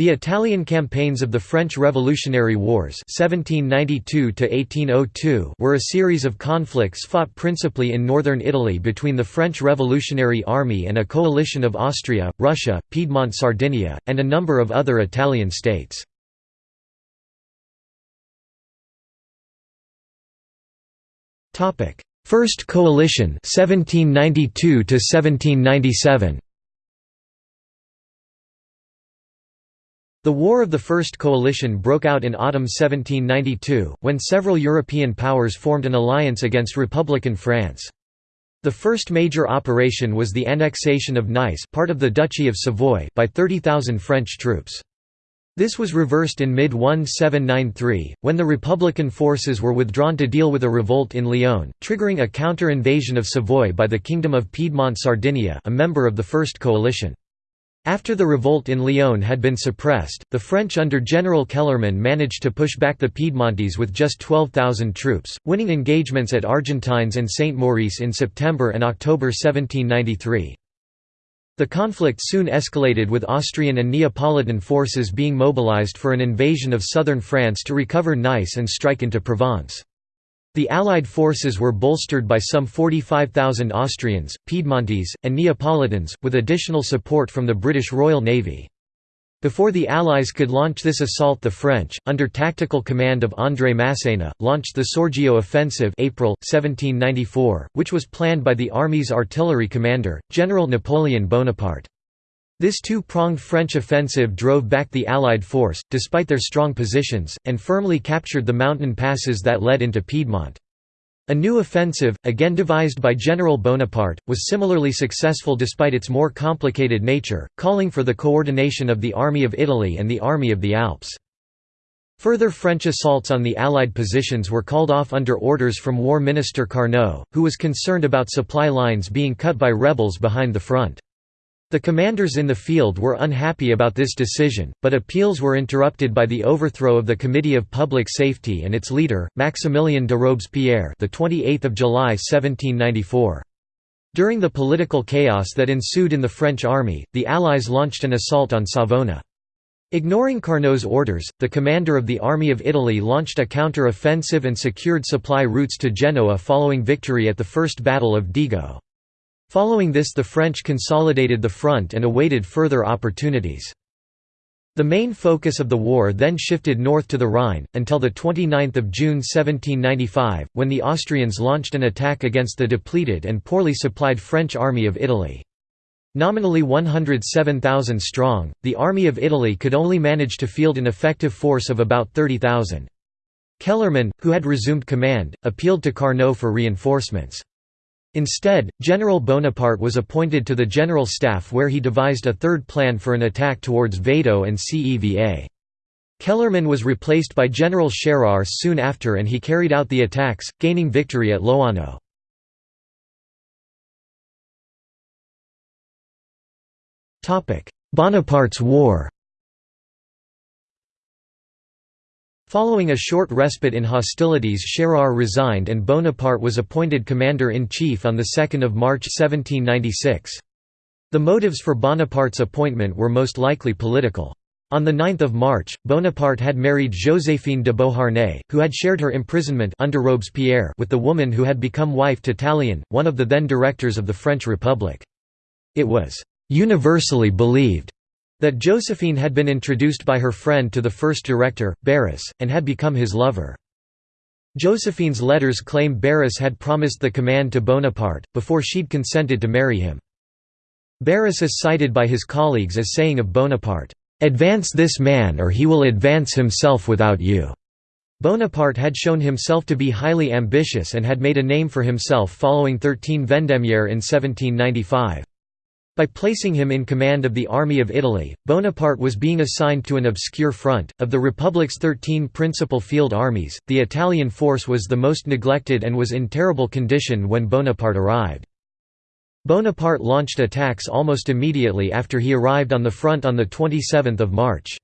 The Italian campaigns of the French Revolutionary Wars (1792–1802) were a series of conflicts fought principally in northern Italy between the French Revolutionary Army and a coalition of Austria, Russia, Piedmont Sardinia, and a number of other Italian states. First Coalition 1792 The War of the First Coalition broke out in autumn 1792, when several European powers formed an alliance against Republican France. The first major operation was the annexation of Nice part of the Duchy of Savoy by 30,000 French troops. This was reversed in mid-1793, when the Republican forces were withdrawn to deal with a revolt in Lyon, triggering a counter-invasion of Savoy by the Kingdom of Piedmont-Sardinia a member of the First Coalition. After the revolt in Lyon had been suppressed, the French under General Kellermann managed to push back the Piedmontese with just 12,000 troops, winning engagements at Argentines and Saint Maurice in September and October 1793. The conflict soon escalated with Austrian and Neapolitan forces being mobilized for an invasion of southern France to recover Nice and strike into Provence. The Allied forces were bolstered by some 45,000 Austrians, Piedmontese, and Neapolitans, with additional support from the British Royal Navy. Before the Allies could launch this assault the French, under tactical command of André Masséna, launched the Saorgio offensive April, 1794, which was planned by the army's artillery commander, General Napoleon Bonaparte. This two-pronged French offensive drove back the Allied force, despite their strong positions, and firmly captured the mountain passes that led into Piedmont. A new offensive, again devised by General Bonaparte, was similarly successful despite its more complicated nature, calling for the coordination of the Army of Italy and the Army of the Alps. Further French assaults on the Allied positions were called off under orders from War Minister Carnot, who was concerned about supply lines being cut by rebels behind the front. The commanders in the field were unhappy about this decision, but appeals were interrupted by the overthrow of the Committee of Public Safety and its leader, Maximilien de Robespierre, the 28th of July 1794. During the political chaos that ensued in the French army, the Allies launched an assault on Savona. Ignoring Carnot's orders, the commander of the Army of Italy launched a counter-offensive and secured supply routes to Genoa following victory at the First Battle of Dego. Following this the French consolidated the front and awaited further opportunities. The main focus of the war then shifted north to the Rhine, until 29 June 1795, when the Austrians launched an attack against the depleted and poorly supplied French Army of Italy. Nominally 107,000 strong, the Army of Italy could only manage to field an effective force of about 30,000. Kellermann, who had resumed command, appealed to Carnot for reinforcements. Instead, General Bonaparte was appointed to the General Staff where he devised a third plan for an attack towards Vado and Ceva. Kellermann was replaced by General Scherer soon after and he carried out the attacks, gaining victory at Loano. Bonaparte's War Following a short respite in hostilities Scherer resigned and Bonaparte was appointed commander-in-chief on 2 March 1796. The motives for Bonaparte's appointment were most likely political. On 9 March, Bonaparte had married Joséphine de Beauharnais, who had shared her imprisonment under Robespierre with the woman who had become wife to Tallien, one of the then directors of the French Republic. It was «universally believed» that Josephine had been introduced by her friend to the first director, Barras, and had become his lover. Josephine's letters claim Barras had promised the command to Bonaparte, before she'd consented to marry him. Barras is cited by his colleagues as saying of Bonaparte, "'Advance this man or he will advance himself without you." Bonaparte had shown himself to be highly ambitious and had made a name for himself following 13 Vendémiaire in 1795. By placing him in command of the Army of Italy, Bonaparte was being assigned to an obscure front. Of the Republic's 13 principal field armies, the Italian force was the most neglected and was in terrible condition when Bonaparte arrived. Bonaparte launched attacks almost immediately after he arrived on the front on 27 March.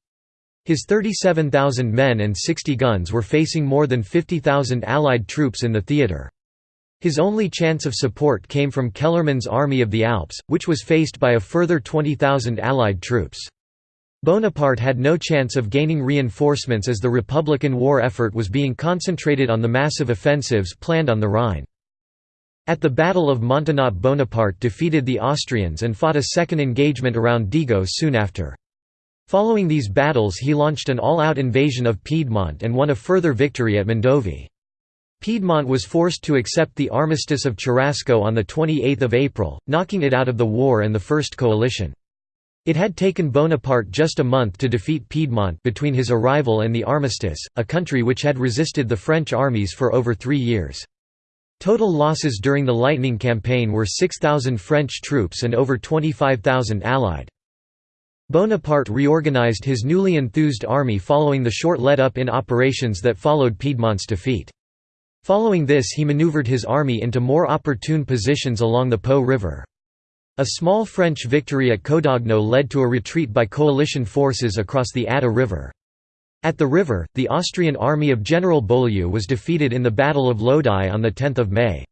His 37,000 men and 60 guns were facing more than 50,000 Allied troops in the theatre. His only chance of support came from Kellermann's Army of the Alps, which was faced by a further 20,000 Allied troops. Bonaparte had no chance of gaining reinforcements as the Republican war effort was being concentrated on the massive offensives planned on the Rhine. At the Battle of Montenotte Bonaparte defeated the Austrians and fought a second engagement around Dego soon after. Following these battles he launched an all-out invasion of Piedmont and won a further victory at Mondovì. Piedmont was forced to accept the Armistice of Cherasco on 28 April, knocking it out of the war and the First Coalition. It had taken Bonaparte just a month to defeat Piedmont between his arrival and the armistice, a country which had resisted the French armies for over three years. Total losses during the Lightning Campaign were 6,000 French troops and over 25,000 Allied. Bonaparte reorganized his newly enthused army following the short let-up in operations that followed Piedmont's defeat. Following this he maneuvered his army into more opportune positions along the Po River. A small French victory at Codogno led to a retreat by coalition forces across the Adda River. At the river, the Austrian army of General Beaulieu was defeated in the Battle of Lodi on 10 May.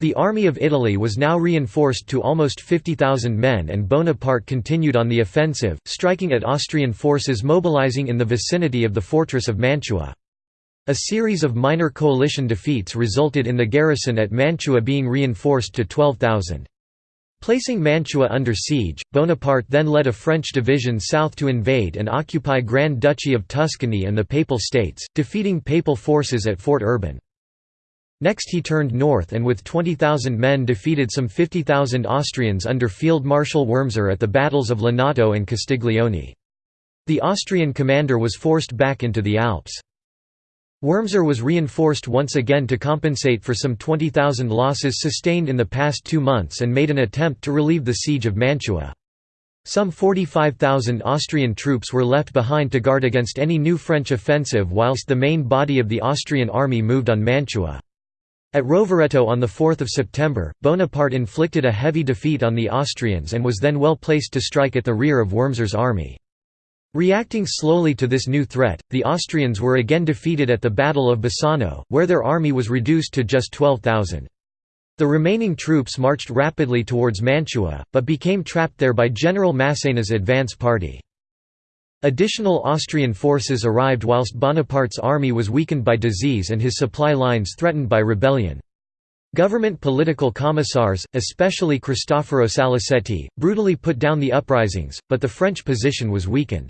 The Army of Italy was now reinforced to almost 50,000 men and Bonaparte continued on the offensive, striking at Austrian forces mobilizing in the vicinity of the fortress of Mantua. A series of minor coalition defeats resulted in the garrison at Mantua being reinforced to 12,000. Placing Mantua under siege, Bonaparte then led a French division south to invade and occupy Grand Duchy of Tuscany and the Papal States, defeating Papal forces at Fort Urban. Next he turned north and with 20,000 men defeated some 50,000 Austrians under Field Marshal Wurmser at the battles of Lonato and Castiglione. The Austrian commander was forced back into the Alps. Wurmser was reinforced once again to compensate for some 20,000 losses sustained in the past two months and made an attempt to relieve the siege of Mantua. Some 45,000 Austrian troops were left behind to guard against any new French offensive whilst the main body of the Austrian army moved on Mantua. At Rovereto on 4 September, Bonaparte inflicted a heavy defeat on the Austrians and was then well placed to strike at the rear of Wurmser's army. Reacting slowly to this new threat, the Austrians were again defeated at the Battle of Bassano, where their army was reduced to just 12,000. The remaining troops marched rapidly towards Mantua, but became trapped there by General Massena's advance party. Additional Austrian forces arrived whilst Bonaparte's army was weakened by disease and his supply lines threatened by rebellion. Government political commissars, especially Cristoforo Saliceti, brutally put down the uprisings, but the French position was weakened.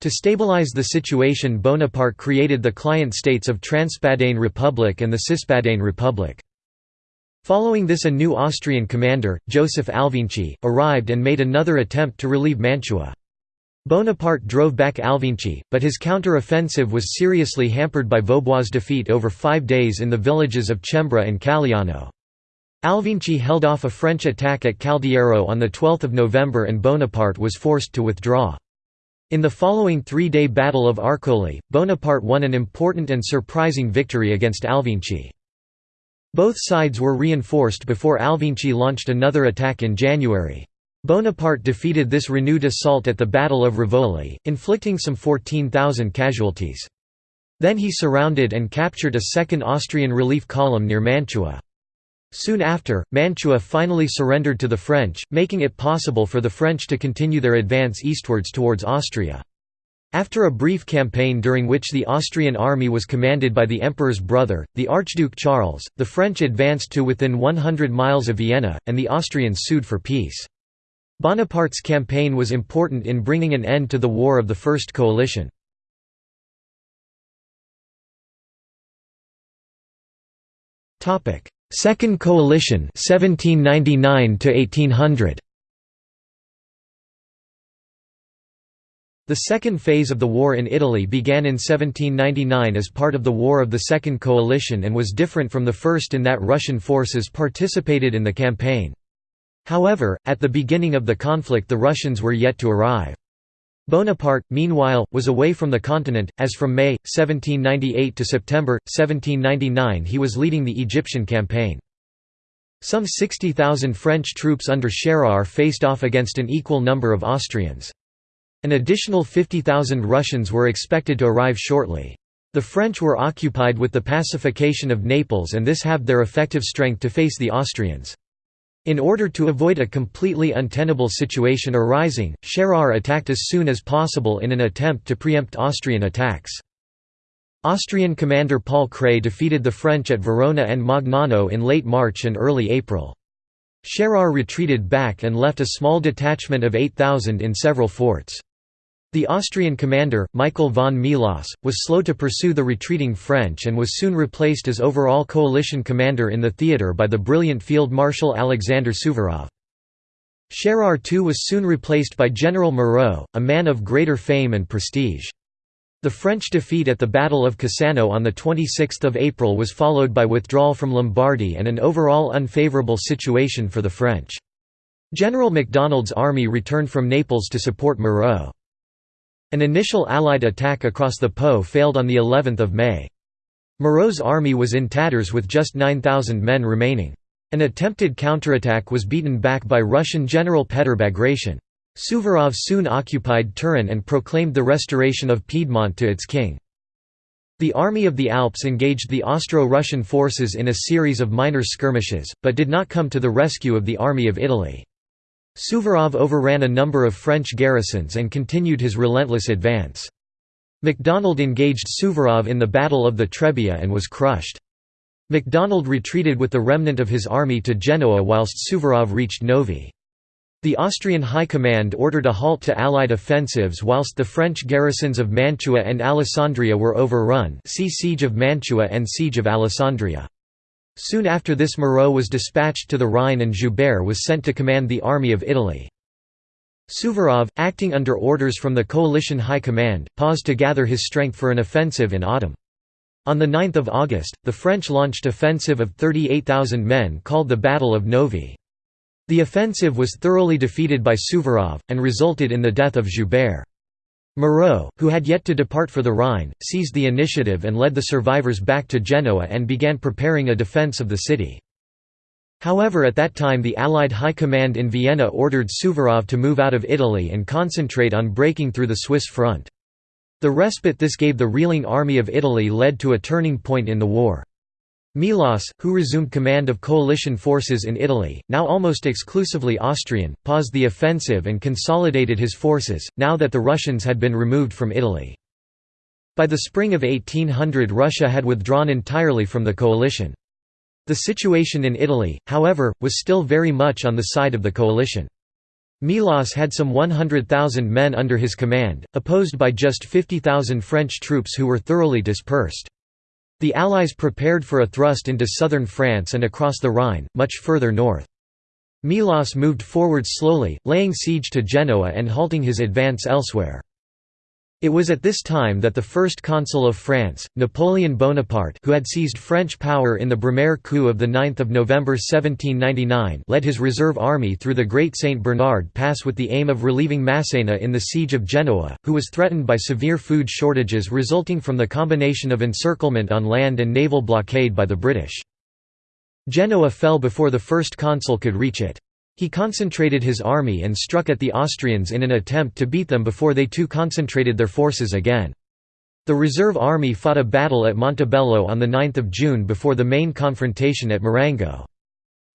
To stabilize the situation Bonaparte created the client states of Transpadane Republic and the Cispadane Republic. Following this a new Austrian commander, Joseph Alvinczi, arrived and made another attempt to relieve Mantua. Bonaparte drove back Alvinczi, but his counter-offensive was seriously hampered by Vaubois' defeat over five days in the villages of Cembra and Calliano. Alvinczi held off a French attack at Caldiero on 12 November and Bonaparte was forced to withdraw. In the following three-day Battle of Arcole, Bonaparte won an important and surprising victory against Alvinczi. Both sides were reinforced before Alvinczi launched another attack in January. Bonaparte defeated this renewed assault at the Battle of Rivoli, inflicting some 14,000 casualties. Then he surrounded and captured a second Austrian relief column near Mantua. Soon after, Mantua finally surrendered to the French, making it possible for the French to continue their advance eastwards towards Austria. After a brief campaign during which the Austrian army was commanded by the emperor's brother, the Archduke Charles, the French advanced to within 100 miles of Vienna, and the Austrians sued for peace. Bonaparte's campaign was important in bringing an end to the War of the First Coalition. Second Coalition 1799 to 1800 The second phase of the war in Italy began in 1799 as part of the War of the Second Coalition and was different from the first in that Russian forces participated in the campaign. However, at the beginning of the conflict the Russians were yet to arrive. Bonaparte, meanwhile, was away from the continent, as from May, 1798 to September, 1799 he was leading the Egyptian campaign. Some 60,000 French troops under Scherer faced off against an equal number of Austrians. An additional 50,000 Russians were expected to arrive shortly. The French were occupied with the pacification of Naples and this halved their effective strength to face the Austrians. In order to avoid a completely untenable situation arising, Scherer attacked as soon as possible in an attempt to preempt Austrian attacks. Austrian commander Paul Kray defeated the French at Verona and Magnano in late March and early April. Scherer retreated back and left a small detachment of 8,000 in several forts. The Austrian commander, Michael von Melas, was slow to pursue the retreating French and was soon replaced as overall coalition commander in the theatre by the brilliant Field Marshal Alexander Suvorov. Scherer too was soon replaced by General Moreau, a man of greater fame and prestige. The French defeat at the Battle of Cassano on 26 April was followed by withdrawal from Lombardy and an overall unfavourable situation for the French. General MacDonald's army returned from Naples to support Moreau. An initial Allied attack across the Po failed on of May. Moreau's army was in tatters with just 9,000 men remaining. An attempted counterattack was beaten back by Russian General Petr Bagration. Suvorov soon occupied Turin and proclaimed the restoration of Piedmont to its king. The Army of the Alps engaged the Austro-Russian forces in a series of minor skirmishes, but did not come to the rescue of the Army of Italy. Suvorov overran a number of French garrisons and continued his relentless advance. MacDonald engaged Suvorov in the Battle of the Trebia and was crushed. MacDonald retreated with the remnant of his army to Genoa whilst Suvorov reached Novi. The Austrian High Command ordered a halt to Allied offensives whilst the French garrisons of Mantua and Alessandria were overrun see Siege of Mantua and Siege of Alessandria. Soon after this Moreau was dispatched to the Rhine and Joubert was sent to command the Army of Italy. Suvorov, acting under orders from the coalition high command, paused to gather his strength for an offensive in autumn. On 9 August, the French launched offensive of 38,000 men called the Battle of Novi. The offensive was thoroughly defeated by Suvorov, and resulted in the death of Joubert. Moreau, who had yet to depart for the Rhine, seized the initiative and led the survivors back to Genoa and began preparing a defence of the city. However at that time the Allied High Command in Vienna ordered Suvorov to move out of Italy and concentrate on breaking through the Swiss front. The respite this gave the reeling Army of Italy led to a turning point in the war. Melas, who resumed command of coalition forces in Italy, now almost exclusively Austrian, paused the offensive and consolidated his forces, now that the Russians had been removed from Italy. By the spring of 1800 Russia had withdrawn entirely from the coalition. The situation in Italy, however, was still very much on the side of the coalition. Melas had some 100,000 men under his command, opposed by just 50,000 French troops who were thoroughly dispersed. The Allies prepared for a thrust into southern France and across the Rhine, much further north. Melas moved forward slowly, laying siege to Genoa and halting his advance elsewhere. It was at this time that the first consul of France, Napoleon Bonaparte who had seized French power in the Brumaire coup of 9 November 1799 led his reserve army through the Great St. Bernard Pass with the aim of relieving Massena in the siege of Genoa, who was threatened by severe food shortages resulting from the combination of encirclement on land and naval blockade by the British. Genoa fell before the first consul could reach it. He concentrated his army and struck at the Austrians in an attempt to beat them before they too concentrated their forces again. The reserve army fought a battle at Montebello on 9 June before the main confrontation at Marengo.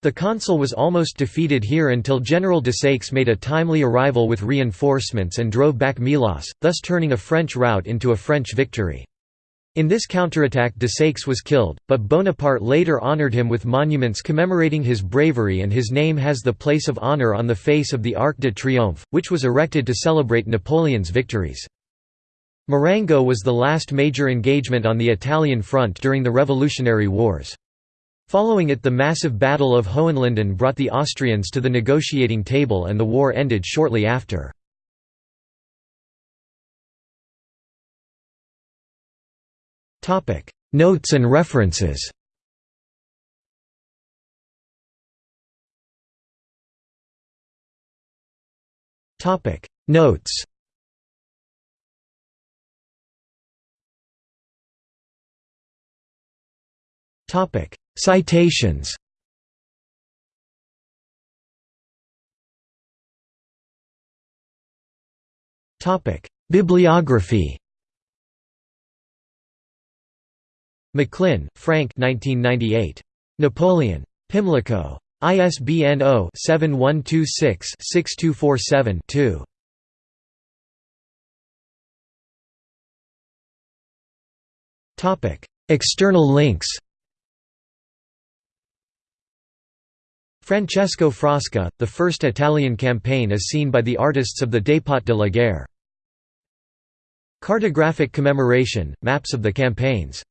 The consul was almost defeated here until General de Desaix made a timely arrival with reinforcements and drove back Melas, thus turning a French rout into a French victory. In this counterattack Desaix was killed, but Bonaparte later honoured him with monuments commemorating his bravery and his name has the place of honour on the face of the Arc de Triomphe, which was erected to celebrate Napoleon's victories. Marengo was the last major engagement on the Italian front during the Revolutionary Wars. Following it the massive Battle of Hohenlinden brought the Austrians to the negotiating table and the war ended shortly after. Notes and references. Topic: Notes. Topic: Citations. Topic: Bibliography McLynn, Frank 1998. Napoleon. Pimlico. ISBN 0-7126-6247-2. External links Francesco Frasca, the first Italian campaign as seen by the artists of the Dépôt de la Guerre. Cartographic commemoration, maps of the campaigns